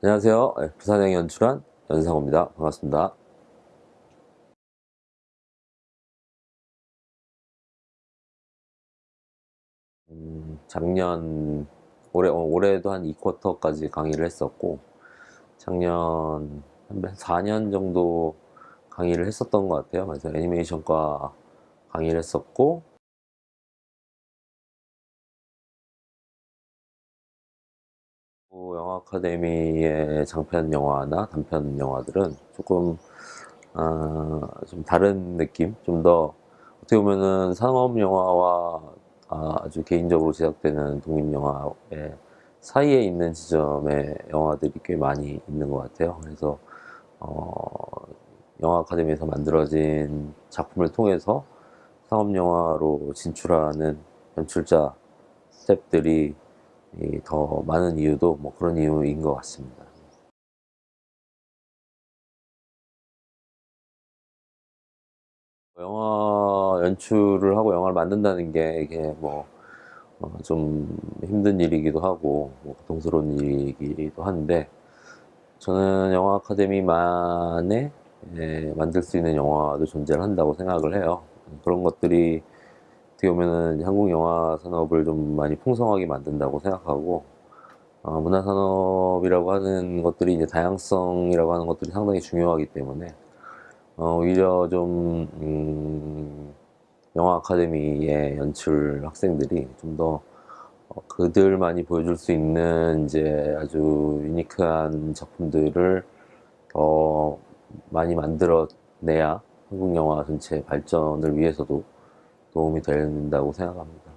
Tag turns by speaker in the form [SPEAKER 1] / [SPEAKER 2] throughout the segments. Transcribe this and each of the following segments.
[SPEAKER 1] 안녕하세요. 네, 부산행 연출한 연상호입니다. 반갑습니다. 음, 작년 올해 어, 올해도 한 2쿼터까지 강의를 했었고 작년 한 4년 정도 강의를 했었던 것 같아요. 그래서 애니메이션과 강의를 했었고 영화 아카데미의 장편 영화나 단편 영화들은 조금 어, 좀 다른 느낌, 좀 더 어떻게 보면은 상업 영화와 아주 개인적으로 제작되는 독립 영화의 사이에 있는 지점의 영화들이 꽤 많이 있는 것 같아요. 그래서 어, 영화 아카데미에서 만들어진 작품을 통해서 상업 영화로 진출하는 연출자 스탭들이 더 많은 이유도 뭐 그런 이유인 것 같습니다. 영화 연출을 하고 영화를 만든다는 게 이게 뭐좀 어 힘든 일이기도 하고 뭐 고통스러운 일이기도 한데 저는 영화 아카데미만에 예, 만들 수 있는 영화도 존재를 한다고 생각을 해요. 그런 것들이 어떻게 보면은 한국 영화 산업을 좀 많이 풍성하게 만든다고 생각하고 어, 문화 산업이라고 하는 것들이 이제 다양성이라고 하는 것들이 상당히 중요하기 때문에 어, 오히려 좀 음, 영화 아카데미의 연출 학생들이 좀더 어, 그들만이 보여줄 수 있는 이제 아주 유니크한 작품들을 더 많이 만들어내야 한국 영화 전체 발전을 위해서도 도움이 된다고 생각합니다.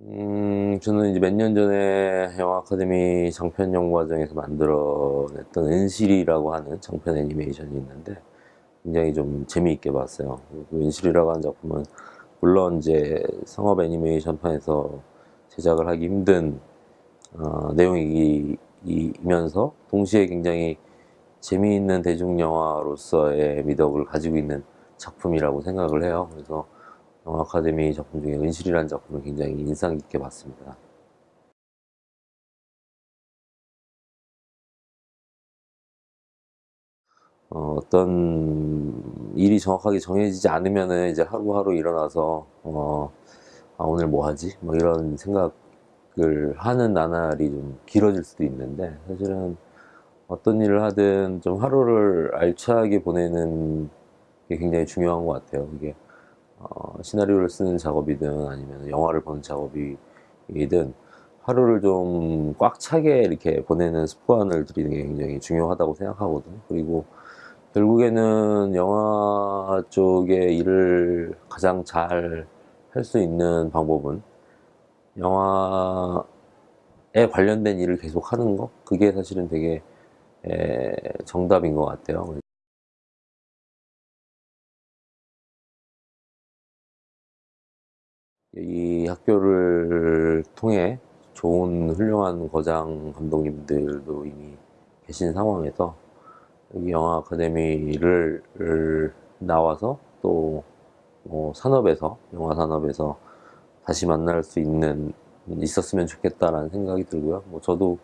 [SPEAKER 1] 음, 저는 이제 몇 년 전에 영화 아카데미 장편 연구과정에서 만들어냈던 은실이라고 하는 장편 애니메이션이 있는데 굉장히 좀 재미있게 봤어요. 그 은실이라고 하는 작품은 물론 이제 상업 애니메이션판에서 제작을 하기 힘든 어, 내용이면서 동시에 굉장히 재미있는 대중영화로서의 미덕을 가지고 있는 작품이라고 생각을 해요. 그래서 영화 아카데미 작품 중에 은실이라는 작품을 굉장히 인상 깊게 봤습니다. 어, 떤 일이 정확하게 정해지지 않으면 이제 하루하루 일어나서 어, 아, 오늘 뭐 하지? 뭐 이런 생각을 하는 나날이 좀 길어질 수도 있는데 사실은 어떤 일을 하든 좀 하루를 알차게 보내는 게 굉장히 중요한 것 같아요. 이게 어, 시나리오를 쓰는 작업이든 아니면 영화를 보는 작업이든 하루를 좀 꽉 차게 이렇게 보내는 습관을 들이는 게 굉장히 중요하다고 생각하거든요. 그리고 결국에는 영화 쪽의 일을 가장 잘 할 수 있는 방법은 영화에 관련된 일을 계속 하는 거 그게 사실은 되게 정답인 것 같아요. 이 학교를 통해 좋은 훌륭한 거장 감독님들도 이미 계신 상황에서 여기 영화 아카데미를 나와서 또 뭐 산업에서 영화 산업에서 다시 만날 수 있는 있었으면 좋겠다라는 생각이 들고요. 뭐 저도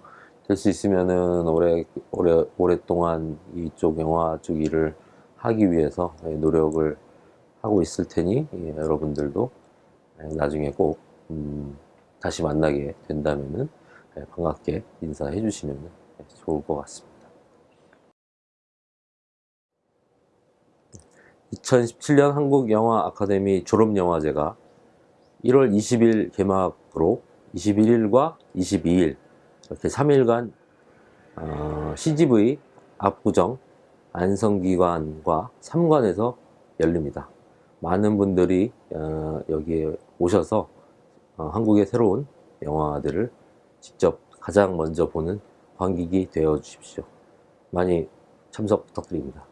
[SPEAKER 1] 될 수 있으면은 오래 오래 오랫동안 이쪽 영화 쪽 일을 하기 위해서 노력을 하고 있을 테니 예, 여러분들도 나중에 꼭 음, 다시 만나게 된다면은 예, 반갑게 인사해 주시면 좋을 것 같습니다. 2017년 한국영화 아카데미 졸업영화제가 1월 20일 개막으로 21일과 22일 이렇게 3일간 어, CGV 압구정 안성기관과 3관에서 열립니다. 많은 분들이 어, 여기에 오셔서 어, 한국의 새로운 영화들을 직접 가장 먼저 보는 관객이 되어 주십시오. 많이 참석 부탁드립니다.